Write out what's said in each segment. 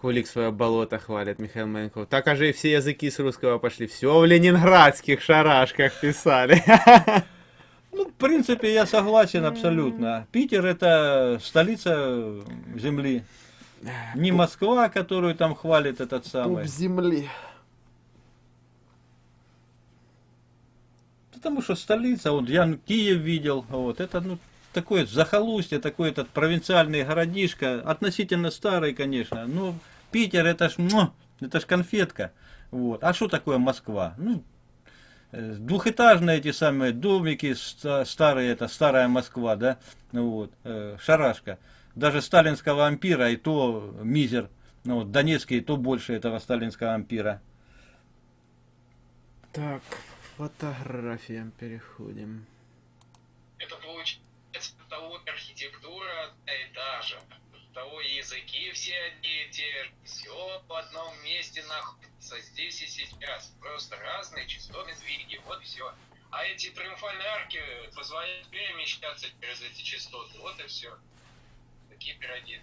Кулик свое болото хвалит, Михаил Маленков. Так аж и все языки с русского пошли. Все в ленинградских шарашках писали. Ну, в принципе, я согласен абсолютно. Питер это столица земли. Не Москва, которую там хвалит этот самый. Пуп земли. Потому что столица, вот я Киев видел, вот это ну такое захолустье, такой этот провинциальный городишко, относительно старый, конечно. Но Питер это ж, ну, это ж конфетка. Вот. А что такое Москва? Ну, э, двухэтажные эти самые домики старые, это старая Москва, да, вот, э, шарашка. Даже сталинского ампира и то мизер, ну вот, Донецкий и то больше этого сталинского ампира. Так, фотографиям переходим. Того архитектура этажа, того языки все одни и те же, все в одном месте находится, здесь и сейчас, просто разные частоты сдвиги, вот все. А эти триумфальные арки позволяют перемещаться через эти частоты, вот и все. Такие пироги.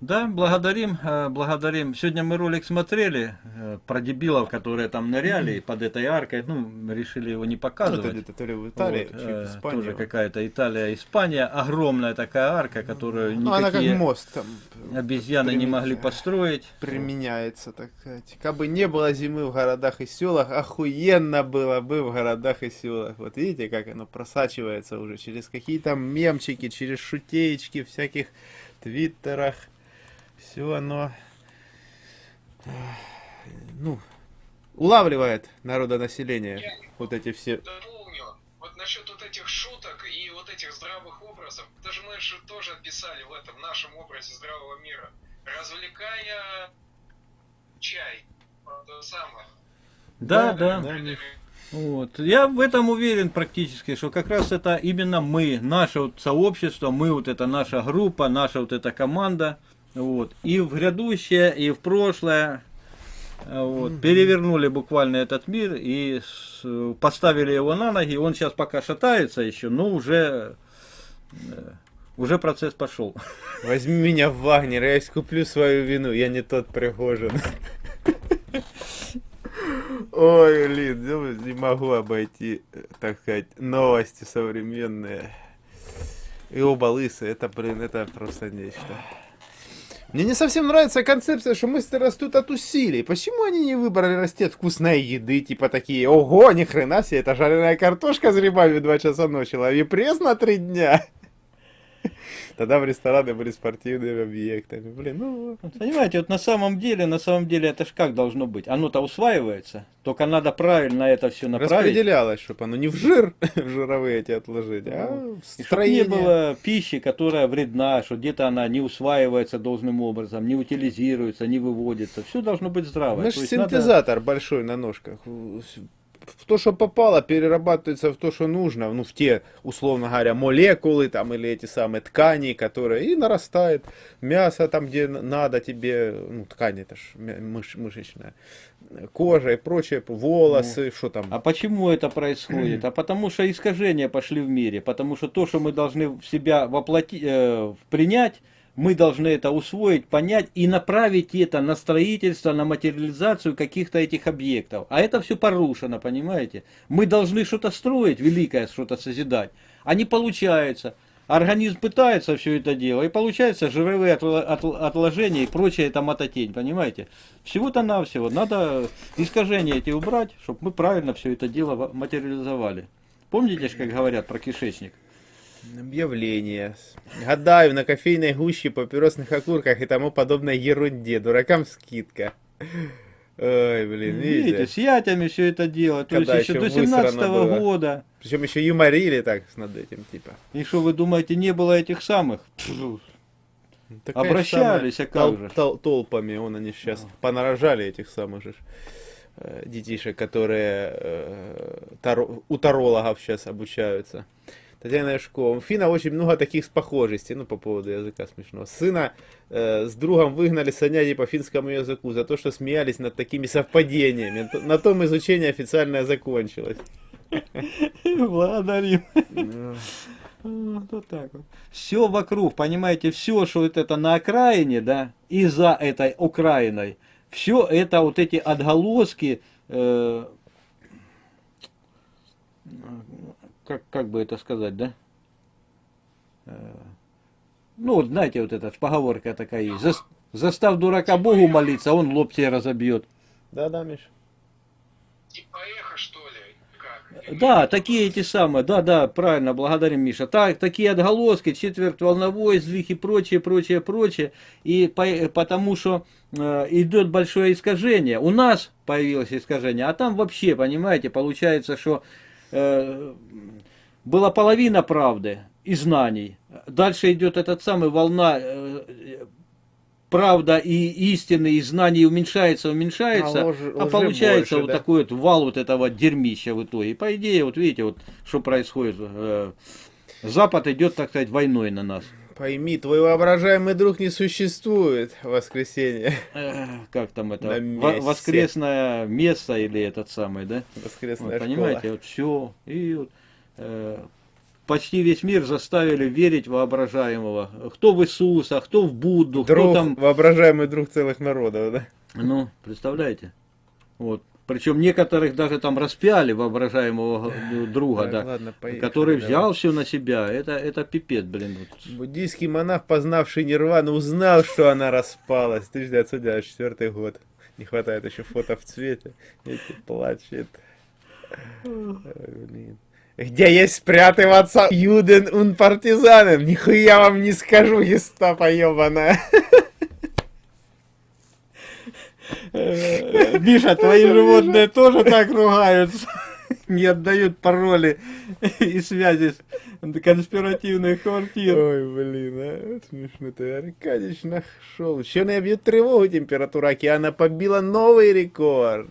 Да, благодарим, э, благодарим. Сегодня мы ролик смотрели э, про дебилов, которые там ныряли под этой аркой. Ну, решили его не показывать. Ну, это то ли в Италии, вот, э, Тоже какая-то Италия, Испания. Огромная такая арка, которую ну, она как мост там обезьяны не могли построить. Применяется, так сказать. Как бы не было зимы в городах и селах, охуенно было бы в городах и селах. Вот видите, как оно просачивается уже через какие-то мемчики, через шутеечки всяких твиттерах все оно ну, улавливает народонаселение. Я вот эти все... Дополню. Вот насчет вот этих шуток и вот этих здравых образов. Даже мы же тоже писали в этом в нашем образе здравого мира. Развлекая чай. То самое. Да, да. да. да. Вот. Я в этом уверен практически, что как раз это именно мы, наше вот сообщество, мы вот это наша группа, наша вот эта команда, вот. И в грядущее, и в прошлое. Вот. Угу. Перевернули буквально этот мир и поставили его на ноги. Он сейчас пока шатается еще, но уже, э, уже процесс пошел. Возьми меня в Вагнер, я искуплю свою вину, я не тот Пригожин. Ой, блин, ну, не могу обойти, так сказать, новости современные. И оба лысые, это, блин, это просто нечто. Мне не совсем нравится концепция, что мысли растут от усилий. Почему они не выбрали расти от вкусной еды, типа такие, ого, ни хрена себе, это жареная картошка с грибами два часа ночи, лови пресс на три дня. Тогда в рестораны были спортивными объектами. Блин, ну... Понимаете, вот на самом деле, на самом деле это ж как должно быть? Оно-то усваивается, только надо правильно это все направить. Распределялось, чтобы оно не в жир, в жировые эти отложить, а ну, в строение. Чтобы не было пищи, которая вредна, что где-то она не усваивается должным образом, не утилизируется, не выводится. Все должно быть здраво. Наш синтезатор надо... большой на ножках в то, что попало, перерабатывается в то, что нужно, ну, в те, условно говоря, молекулы там или эти самые ткани, которые и нарастает мясо там, где надо тебе, ну, ткань это ж мыш, мышечная, кожа и прочее, волосы, ну, что там. А почему это происходит? а потому что искажения пошли в мире, потому что то, что мы должны в себя воплотить, э, принять, мы должны это усвоить, понять и направить это на строительство, на материализацию каких-то этих объектов. А это все порушено, понимаете? Мы должны что-то строить, великое что-то созидать. А не получается. Организм пытается все это делать, и получается жировые отложения и прочее это мототень, понимаете? Всего-то навсего. Надо искажения эти убрать, чтобы мы правильно все это дело материализовали. Помните, как говорят про кишечник? Объявления. Гадаю, на кофейной гуще, папиросных окурках и тому подобной ерунде. Дуракам скидка. Ой, блин, видите? видите с ятями все это дело. То есть еще, до 17 -го года. Причем еще юморили так над этим, типа. И что вы думаете, не было этих самых? Так, Обращались, а как тол же? Тол толпами, он они сейчас а. понарожали этих самых же э, детишек, которые э, таро, у тарологов сейчас обучаются. Татьяна Яшкова. У Фина очень много таких похожестей, ну, по поводу языка смешного. Сына э, с другом выгнали с по финскому языку за то, что смеялись над такими совпадениями. На том изучение официально закончилось. Благодарим. Вот, вот так вот. Все вокруг, понимаете, все, что вот это на окраине, да, и за этой окраиной, все это вот эти отголоски, э, как, как бы это сказать, да? Э, ну, вот знаете, вот эта поговорка такая есть. «Зас- Застав дурака Богу молиться, а он лоб тебе разобьет. Да-да, Миш. Типа эхо, что ли? Как? Да, такие эти самые, да, да, правильно, благодарим, Миша. Так, такие отголоски, четверть волновой, сдвиг и прочее, прочее, прочее. И по- потому что э, идет большое искажение. У нас появилось искажение, а там вообще, понимаете, получается, что э, была половина правды и знаний. Дальше идет этот самый волна э, правда и истины, и знаний уменьшается, уменьшается, А лжи- а получается больше, вот да? такой вот вал вот этого дерьмища в итоге. По идее, вот видите, вот что происходит. э, Запад идет, так сказать, войной на нас. Пойми, твой воображаемый друг не существует в воскресенье. Э, Как там это? Воскресное место или этот самый, да? Воскресная Вот, понимаете, школа. вот все. И вот, э, почти весь мир заставили верить воображаемого. Кто в Иисуса, кто в Будду, кто Друг, там воображаемый друг целых народов, да? Ну, представляете? Вот. Причем некоторых даже там распяли воображаемого э, друга, Так, да, ладно, поехали, который давай. взял все на себя. Это, это пипец, блин. Буддийский монах, познавший Нирвану, узнал, что она распалась. 1994 год. Не хватает еще фото в цвете. Эти плачет. Блин. Где есть спрятываться Юден und партизанен? Нихуя вам не скажу, гестапо ебаная. Миша, твои животные тоже так ругаются. Не отдают пароли и связи с конспиративных квартир. Ой, блин, а, смешно ты, Аркадьевич нашел. Еще набьет тревогу температура океана побила новый рекорд.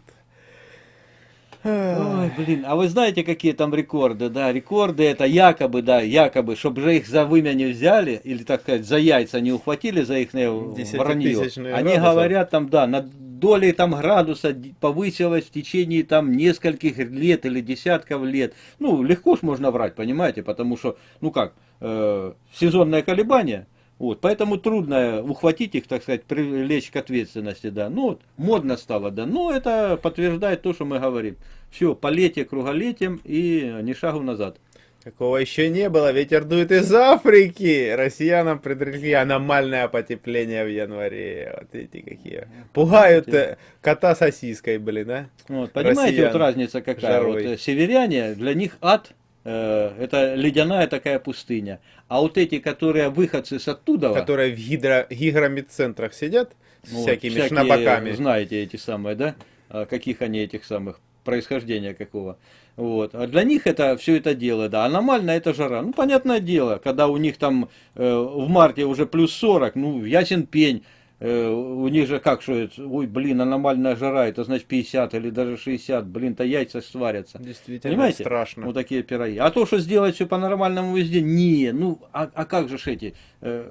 Ой, блин, а вы знаете, какие там рекорды, да? Рекорды это якобы, да, якобы, чтобы же их за вымя не взяли, или, так сказать, за яйца не ухватили за их вранье. Десятитысячные Они градусов. говорят там, да, на доли там градуса повысилась в течение там нескольких лет или десятков лет. Ну, легко ж можно врать, понимаете, потому что, ну как, э, сезонное колебание, вот, поэтому трудно ухватить их, так сказать, привлечь к ответственности, да. Ну, вот, модно стало, да. Но это подтверждает то, что мы говорим. Все, полетие круголетием и ни шагу назад. Какого еще не было, ветер дует из Африки. Россиянам предрекли аномальное потепление в январе. Вот эти какие. Пугают э, кота сосиской, блин, а? Вот, понимаете, Россиян вот разница какая? Вот, жарой. э, северяне, для них ад, это ледяная такая пустыня. А вот эти, которые выходцы с оттуда, Которые в гидро... гигромедцентрах сидят с вот, всякими всякие, шнабаками. знаете эти самые, да? А Каких они этих самых, происхождения какого. Вот. А для них это все это дело, да. Аномально это жара. Ну, понятное дело, когда у них там э, в марте уже плюс 40, ну, ясен пень. Э, у них же как, что это, ой, блин, аномальная жара, это значит 50 или даже 60, блин-то яйца сварятся. Действительно Понимаете? страшно. Вот такие пироги. А то, что сделать все по-нормальному везде, не, ну, а, а как же эти э,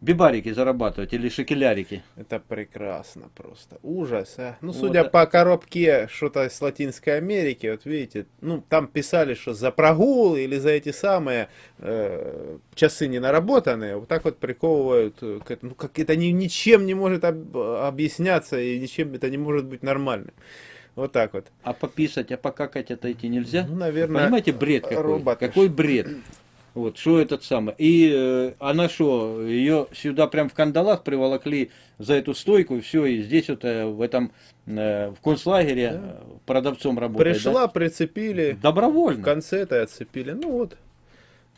бибарики зарабатывать или шекелярики? Это прекрасно просто. Ужас, а. Ну, Вот, судя а- по коробке что-то с Латинской Америки, вот видите, ну, там писали, что за прогул или за эти самые э, часы не наработанные, вот так вот приковывают э, к этому. Ну, как это ни, ничем не может об- объясняться и ничем это не может быть нормальным. Вот так вот. А пописать, а покакать отойти нельзя? Ну, наверное, Понимаете, бред какой? робот. Какой бред? Вот, что этот самый. И э, она что, ее сюда прям в кандалах приволокли за эту стойку, все, и здесь вот э, в этом, э, в концлагере э, продавцом работает. Пришла, да? прицепили, Добровольно. в конце-то отцепили. Ну вот.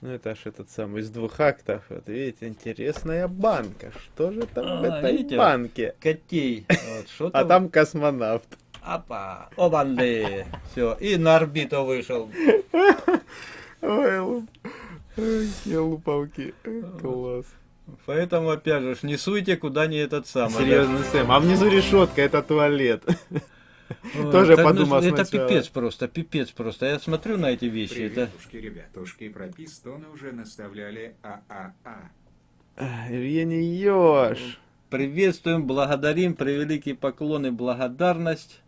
Ну это ж этот самый из двух актов. Вот видите, интересная банка. Что же там в А, этой видите? банке? Котей. Вот, А там космонавт. Апа, обанды. Все, и на орбиту вышел. Ой, я лупалки. Класс. Поэтому, опять же, не суйте куда не этот самый. да. Серьезно, Сэм. А внизу решетка, это туалет. Ой, Тоже так, ну, подумал Это пипец просто, пипец просто. Я смотрю на эти вещи, это... Приветушки, ребятушки, про пистоны уже наставляли ААА. Евгений Ёж. Приветствуем, благодарим, превеликий поклон и благодарность.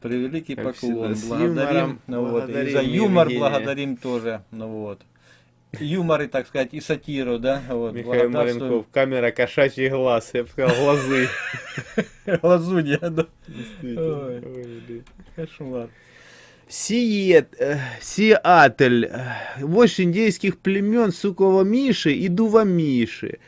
Превеликий Как поклон. всегда, Благодарим. юмором Ну, вот. И благодарим за юмор Евгения. благодарим тоже. Ну, вот. Юмор и, так сказать, и сатиру, да? Вот. Михаил. Маленков, камера кошачий глаз, я бы сказал, глазы. Лазунья, да. Кошмар. Сиет, э, Сиатль, э, вождь индейских племен Сукова Миши и Дува Миши.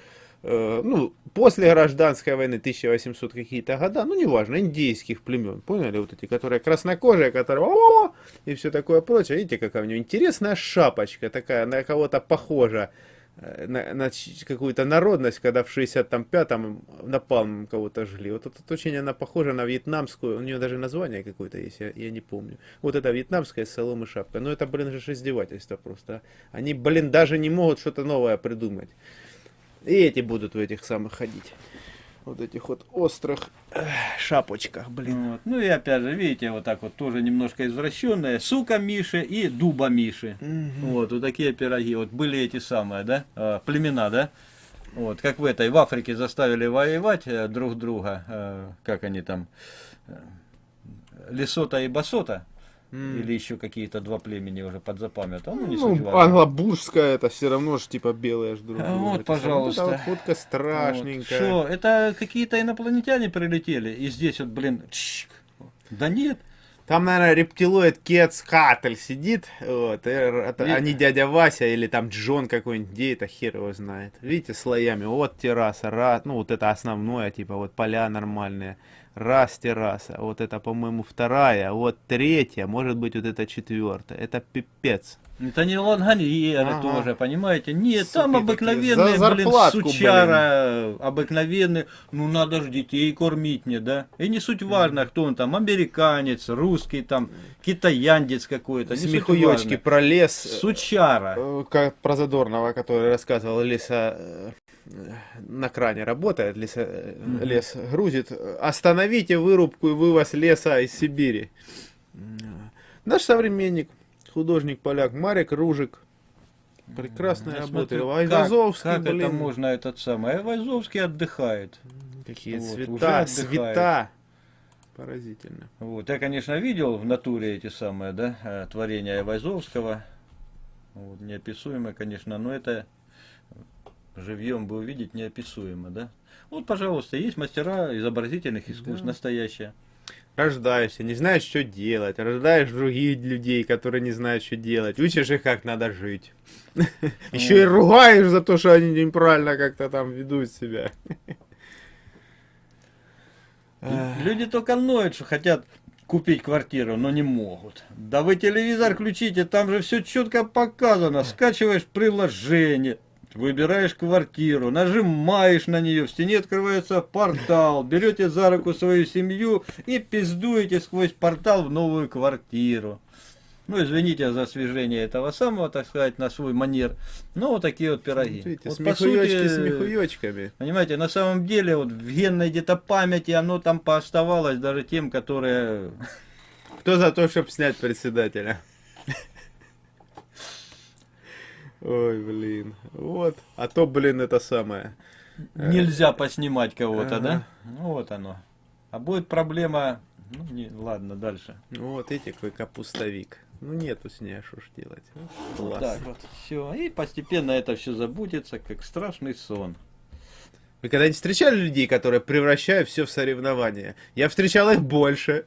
Э, Ну, после гражданской войны 1800 какие-то года, ну, неважно, индейских племен, поняли, вот эти, которые краснокожие, которые «О!» и все такое прочее. Видите, какая у него интересная шапочка, такая, на кого-то похожа, э, на, на какую-то народность, когда в 65-м напалм кого-то жгли. Вот это очень она похожа на вьетнамскую, у нее даже название какое-то есть, я, я не помню. Вот это вьетнамская соломы шапка. Но это, блин, же издевательство просто. а. Они, блин, даже не могут что-то новое придумать. И эти будут в этих самых ходить. Вот этих вот острых эх, шапочках, блин. Вот. Ну и опять же, видите, вот так вот тоже немножко извращенные. Сука Миши и дуба Миши. Вот, вот такие пироги. Вот были эти самые, да, э, племена, да? Вот, как в этой, в Африке заставили воевать э, друг друга, э, как они там, э, Лесота и Басота, М. или еще какие-то два племени уже подзапамятовал, ну не Ну, важно. англобуржская это все равно же типа белая ж А, друга. вот, Это пожалуйста. Вот эта вот фотка страшненькая. Что, это какие-то инопланетяне прилетели, и здесь вот, блин, чик. да нет, Там, наверное, рептилоид Кецкатль сидит, вот, и это, И- а не дядя Вася или там Джон какой-нибудь, где это хер его знает. Видите, слоями, вот терраса, раз, ну вот это основное, типа вот поля нормальные, раз терраса, вот это, по-моему, вторая, вот третья, может быть, вот это четвертая, это пипец. Это не лангольеры Ага. тоже, понимаете? Нет, Суки там обыкновенные, за блин, сучара, обыкновенные. Ну, надо же детей кормить мне, да? И не суть важно, кто он там, американец, русский там, китаяндец какой-то, Смехуёчки про лес, Сучара. э, как про Задорнова, который рассказывал, леса э, на кране работает, леса, э, лес грузит. Остановите вырубку и вывоз леса из Сибири. Наш современник, художник поляк Марик Ружик. Прекрасная работа. смотрю, Айвазовский, как, как это блин. можно этот самый? Айвазовский отдыхает. Какие Вот, цвета, цвета. Поразительно. Вот. Я, конечно, видел в натуре эти самые, да, э, творения Айвазовского. Вот, неописуемо, конечно, но это живьем бы увидеть неописуемо, да. Вот, пожалуйста, есть мастера изобразительных искусств, Да. настоящие. Рождаешься, не знаешь, что делать. Рождаешь других людей, которые не знают, что делать. Учишь их, как надо жить. Еще и ругаешь за то, что они неправильно как-то там ведут себя. Люди только ноют, что хотят купить квартиру, но не могут. Да вы телевизор включите, там же все четко показано. Скачиваешь приложение, выбираешь квартиру, нажимаешь на нее, в стене открывается портал, берете за руку свою семью и пиздуете сквозь портал в новую квартиру. Ну, извините за освежение этого самого, так сказать, на свой манер. Ну, вот такие вот пироги. Видите, Вот, смехуёчки сути, смехуёчками. Понимаете, на самом деле вот в генной где-то памяти оно там пооставалось даже тем, которые... Кто за то, чтобы снять председателя? Ой, блин. Вот. А то, блин, это самое. Нельзя поснимать кого-то, Ага. да? Ну вот оно. А будет проблема... Ну, не, ладно, дальше. Ну вот эти какой капустовик. Ну нету с ней, а что ж делать. Ну, Вот так вот, все. И постепенно это все забудется, как страшный сон. Вы когда-нибудь встречали людей, которые превращают все в соревнования? Я встречал их больше.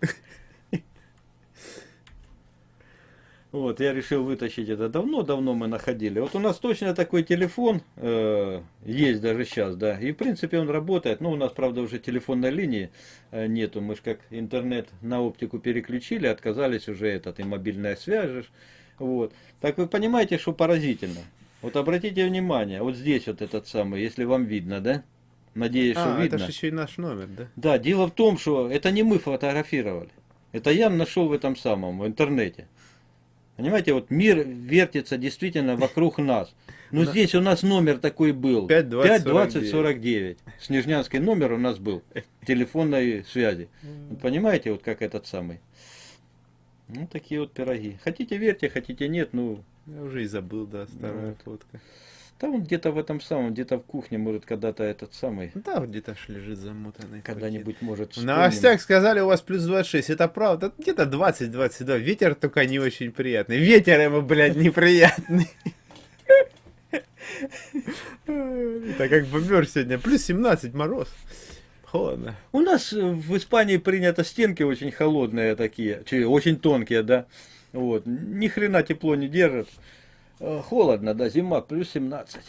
Вот, я решил вытащить это давно-давно мы находили. Вот у нас точно такой телефон э, есть даже сейчас, да. И в принципе он работает. Ну, у нас, правда, уже телефонной линии э, нету. Мы же как интернет на оптику переключили, отказались уже этот и мобильная связь. же ж. Вот. Так вы понимаете, что поразительно. Вот обратите внимание, вот здесь вот этот самый, если вам видно, да? Надеюсь, что А, видно. это же еще и наш номер, да? Да, дело в том, что это не мы фотографировали. Это я нашел в этом самом, в интернете. Понимаете, вот мир вертится действительно вокруг нас. Ну Да. здесь у нас номер такой был. 5 20 20 49. Снежнянский номер у нас был. Телефонной связи. Понимаете, вот как этот самый. Ну, такие вот пироги. Хотите верьте, хотите нет, ну, Я уже и забыл, да, старая Вот. фотка. Он где-то в этом самом, где-то в кухне, может, когда-то этот самый, Да, где-то лежит замотанный. когда-нибудь, может, вспомним. новостях сказали, у вас плюс 26. Это правда. Где-то 20-22. Ветер только не очень приятный. Ветер ему, блядь, неприятный. Так как бомбер сегодня. Плюс 17 мороз. Холодно. У нас э, в Испании принято стенки очень холодные такие, очень тонкие, да. Вот. Ни хрена тепло не держит. Э, Холодно, да, зима, плюс 17.